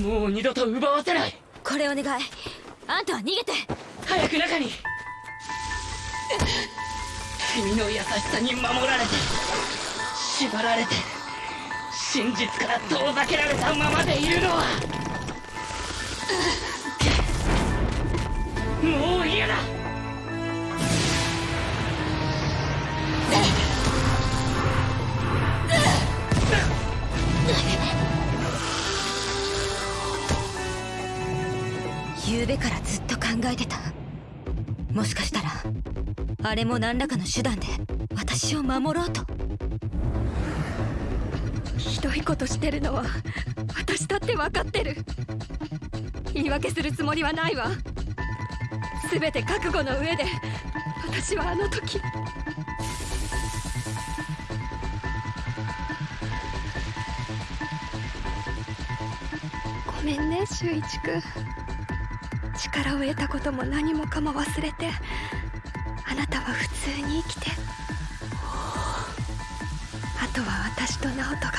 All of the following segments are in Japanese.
もう二度と奪わせない。これお願い。あんたは逃げて。早く中に。君の優しさに守られて縛られて真実から遠ざけられたままでいるのは昨べからずっと考えてた。もしかしたらあれも何らかの手段で私を守ろうと。ひどいことしてるのは私だって分かってる。言い訳するつもりはないわ。全て覚悟の上で私はあの時ごめんね修一君力を得たことも何もかも忘れてあなたは普通に生きて。あとは私と直人が。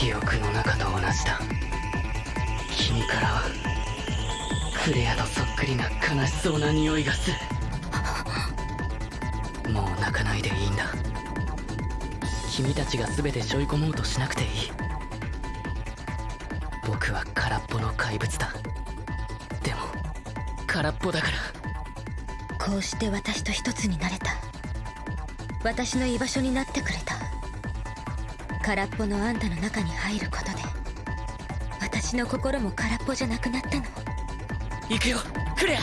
記憶の中と同じだ。君からはクレアとそっくりな悲しそうな匂いがする。もう泣かないでいいんだ。君たちが全て背負い込もうとしなくていい。僕は空っぽの怪物だ。でも空っぽだから。こうして私と一つになれた。私の居場所になってくれた。空っぽのあんたの中に入ることで私の心も空っぽじゃなくなったの。行くよ。クレア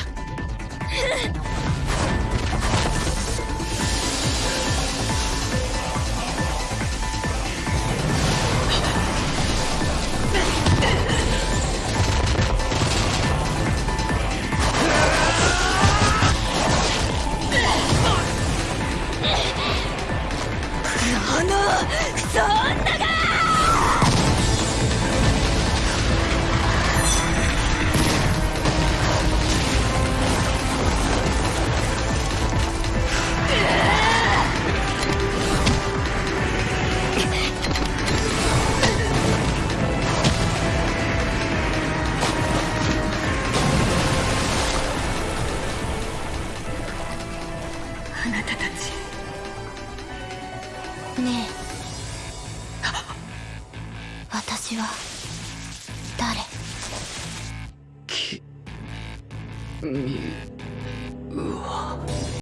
あなたたち。ねえ。私は誰？きみ